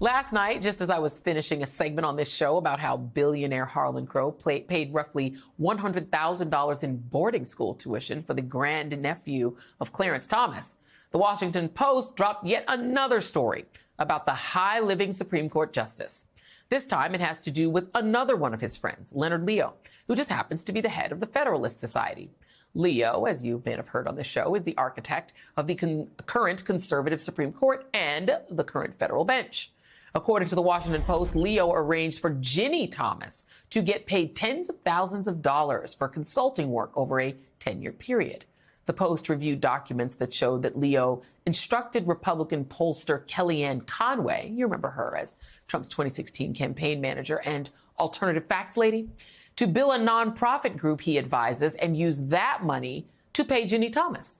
Last night, just as I was finishing a segment on this show about how billionaire Harlan Crow paid roughly $100,000 in boarding school tuition for the grandnephew of Clarence Thomas, the Washington Post dropped yet another story about the high living Supreme Court justice. This time it has to do with another one of his friends, Leonard Leo, who just happens to be the head of the Federalist Society. Leo, as you may have heard on the show, is the architect of the con- current conservative Supreme Court and the current federal bench. According to the Washington Post, Leo arranged for Ginny Thomas to get paid tens of thousands of dollars for consulting work over a 10 year period. The Post reviewed documents that showed that Leo instructed Republican pollster Kellyanne Conway, you remember her as Trump's 2016 campaign manager and alternative facts lady, to bill a nonprofit group he advises and use that money to pay Ginny Thomas.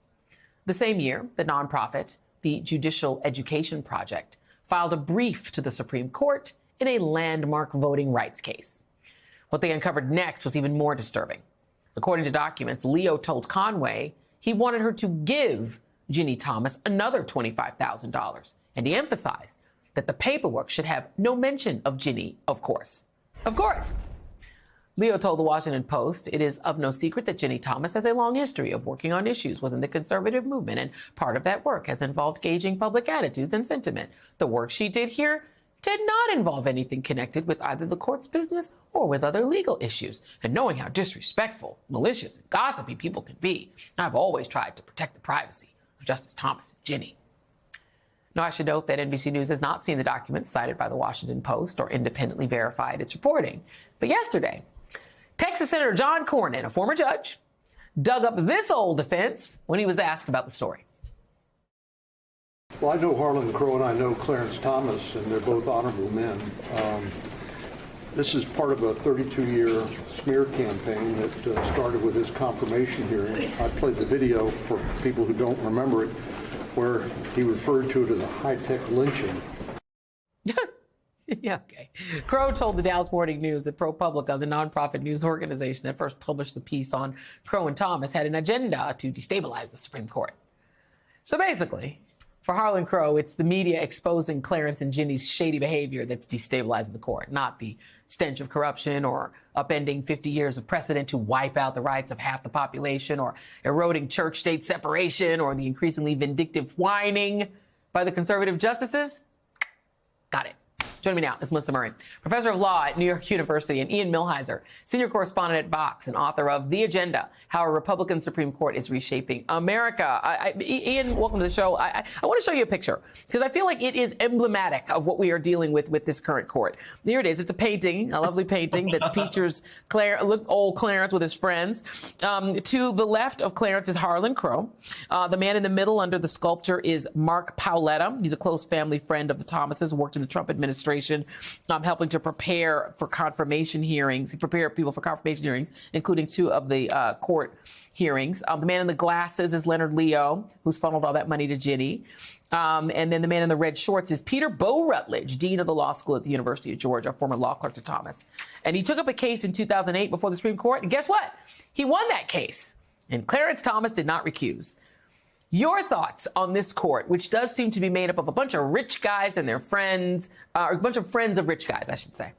The same year, the nonprofit, the Judicial Education Project, filed a brief to the Supreme Court in a landmark voting rights case. What they uncovered next was even more disturbing. According to documents, Leo told Conway he wanted her to give Ginny Thomas another $25,000. And he emphasized that the paperwork should have no mention of Ginny, of course. Of course. Leo told the Washington Post it is of no secret that Ginny Thomas has a long history of working on issues within the conservative movement, and part of that work has involved gauging public attitudes and sentiment. The work she did here did not involve anything connected with either the court's business or with other legal issues. And knowing how disrespectful, malicious, and gossipy people can be, I've always tried to protect the privacy of Justice Thomas and Ginny. Now, I should note that NBC News has not seen the documents cited by the Washington Post or independently verified its reporting. But yesterday, Texas Senator John Cornyn, a former judge, dug up this old defense when he was asked about the story. Well, I know Harlan Crow and I know Clarence Thomas, and they're both honorable men. Um, this is part of a 32-year smear campaign that uh, started with his confirmation hearing. I played the video for people who don't remember it, where he referred to it as a high-tech lynching. yeah, okay. Crow told the Dallas Morning News that ProPublica, the nonprofit news organization that first published the piece on Crow and Thomas, had an agenda to destabilize the Supreme Court. So basically, for Harlan Crow, it's the media exposing Clarence and Ginny's shady behavior that's destabilizing the court, not the stench of corruption or upending 50 years of precedent to wipe out the rights of half the population or eroding church state separation or the increasingly vindictive whining by the conservative justices. Got it. Joining me now is Melissa Murray, professor of law at New York University, and Ian Millhiser, senior correspondent at Vox and author of The Agenda How a Republican Supreme Court is Reshaping America. I, I, Ian, welcome to the show. I, I want to show you a picture because I feel like it is emblematic of what we are dealing with with this current court. Here it is. It's a painting, a lovely painting that features Claire, old Clarence with his friends. Um, to the left of Clarence is Harlan Crow. Uh, the man in the middle under the sculpture is Mark Paoletta. He's a close family friend of the Thomases, worked in the Trump administration administration, um, helping to prepare for confirmation hearings, prepare people for confirmation hearings, including two of the uh, court hearings. Um, the man in the glasses is Leonard Leo, who's funneled all that money to Ginny. Um, and then the man in the red shorts is Peter Bo Rutledge, dean of the law school at the University of Georgia, former law clerk to Thomas. And he took up a case in 2008 before the Supreme Court. And guess what? He won that case. And Clarence Thomas did not recuse. Your thoughts on this court, which does seem to be made up of a bunch of rich guys and their friends, uh, or a bunch of friends of rich guys, I should say.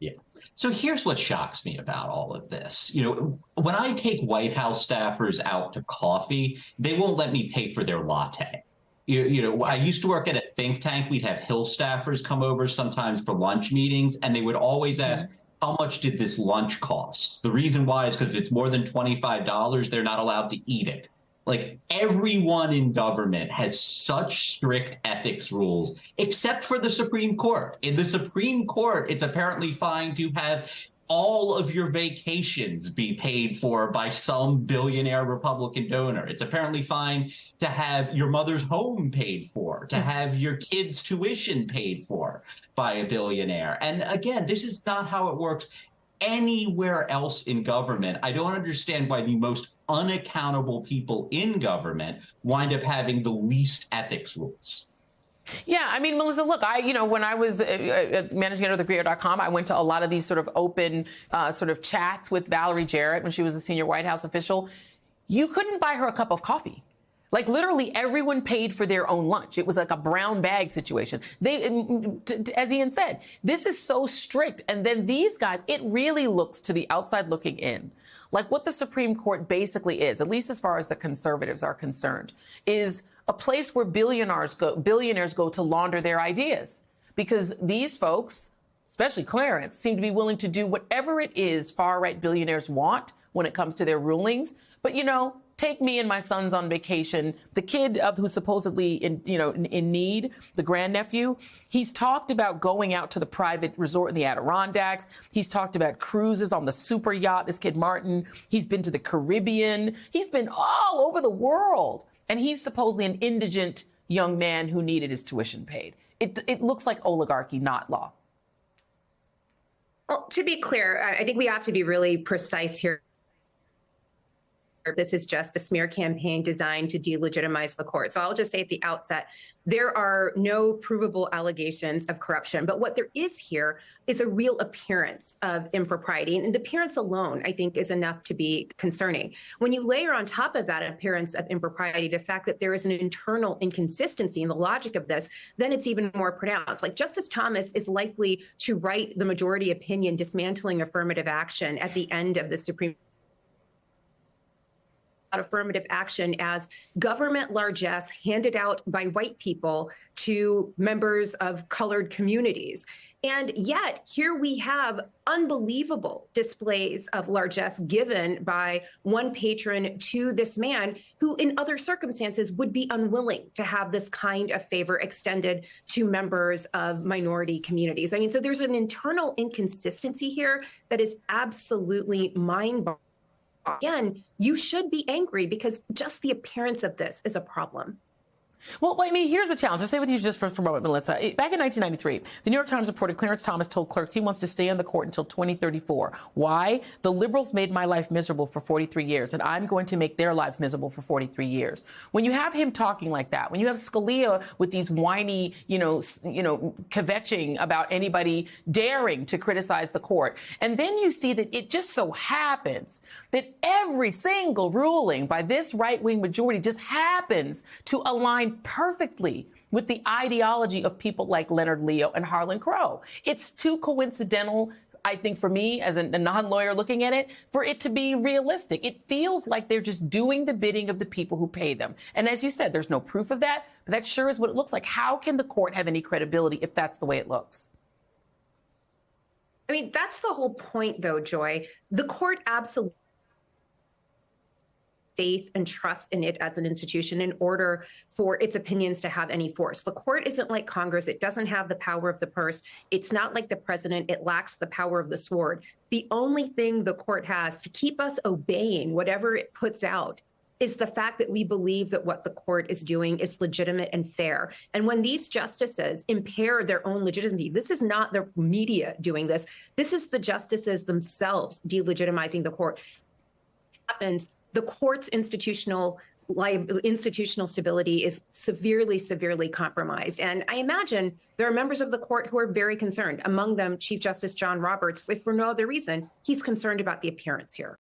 Yeah. So here's what shocks me about all of this. You know, when I take White House staffers out to coffee, they won't let me pay for their latte. You, you know, I used to work at a think tank. We'd have Hill staffers come over sometimes for lunch meetings, and they would always ask, mm-hmm. How much did this lunch cost? The reason why is because if it's more than $25, they're not allowed to eat it. Like everyone in government has such strict ethics rules, except for the Supreme Court. In the Supreme Court, it's apparently fine to have all of your vacations be paid for by some billionaire Republican donor. It's apparently fine to have your mother's home paid for, to hmm. have your kids' tuition paid for by a billionaire. And again, this is not how it works anywhere else in government. I don't understand why the most unaccountable people in government wind up having the least ethics rules. Yeah, I mean, Melissa, look, I, you know, when I was uh, uh managing editor of theGrio.com, I went to a lot of these sort of open uh, sort of chats with Valerie Jarrett when she was a senior White House official. You couldn't buy her a cup of coffee. Like literally everyone paid for their own lunch. It was like a brown bag situation. They, mm, as Ian said, this is so strict. And then these guys, it really looks to the outside looking in like what the Supreme Court basically is, at least as far as the conservatives are concerned, is a place where billionaires go, billionaires go to launder their ideas because these folks, especially Clarence, seem to be willing to do whatever it is far right billionaires want when it comes to their rulings. But you know, take me and my sons on vacation. The kid who's supposedly in, you know, in, in need, the grandnephew, he's talked about going out to the private resort in the Adirondacks. He's talked about cruises on the super yacht, this kid Martin. He's been to the Caribbean. He's been all over the world. And he's supposedly an indigent young man who needed his tuition paid. It, it looks like oligarchy, not law. Well, to be clear, I think we have to be really precise here this is just a smear campaign designed to delegitimize the court. So I'll just say at the outset, there are no provable allegations of corruption. But what there is here is a real appearance of impropriety. And the appearance alone, I think, is enough to be concerning. When you layer on top of that appearance of impropriety, the fact that there is an internal inconsistency in the logic of this, then it's even more pronounced. Like Justice Thomas is likely to write the majority opinion dismantling affirmative action at the end of the Supreme affirmative action as government largesse handed out by white people to members of colored communities. And yet, here we have unbelievable displays of largesse given by one patron to this man who, in other circumstances, would be unwilling to have this kind of favor extended to members of minority communities. I mean, so there's an internal inconsistency here that is absolutely mind boggling again, you should be angry because just the appearance of this is a problem. Well, I mean, here's the challenge. I'll stay with you just for, for a moment, Melissa. Back in 1993, the New York Times reported Clarence Thomas told clerks he wants to stay on the court until 2034. Why? The liberals made my life miserable for 43 years, and I'm going to make their lives miserable for 43 years. When you have him talking like that, when you have Scalia with these whiny, you know, you know, kvetching about anybody daring to criticize the court, and then you see that it just so happens that every single ruling by this right-wing majority just happens to align perfectly with the ideology of people like Leonard Leo and Harlan Crow. It's too coincidental I think for me as a, non lawyer looking at it, for it to be realistic. It feels like they're just doing the bidding of the people who pay them. And as you said, there's no proof of that, but that sure is what it looks like. How can the court have any credibility if that's the way it looks? I mean, that's the whole point, though, Joy. The court absolutely faith and trust in it as an institution in order for its opinions to have any force. The court isn't like Congress. It doesn't have the power of the purse. It's not like the president. It lacks the power of the sword. The only thing the court has to keep us obeying whatever it puts out is the fact that we believe that what the court is doing is legitimate and fair. And when these justices impair their own legitimacy, this is not the media doing this. This is the justices themselves delegitimizing the court. Happens the court's institutional institutional stability is severely, severely compromised. And I imagine there are members of the court who are very concerned, among them Chief Justice John Roberts, if for no other reason, he's concerned about the appearance here.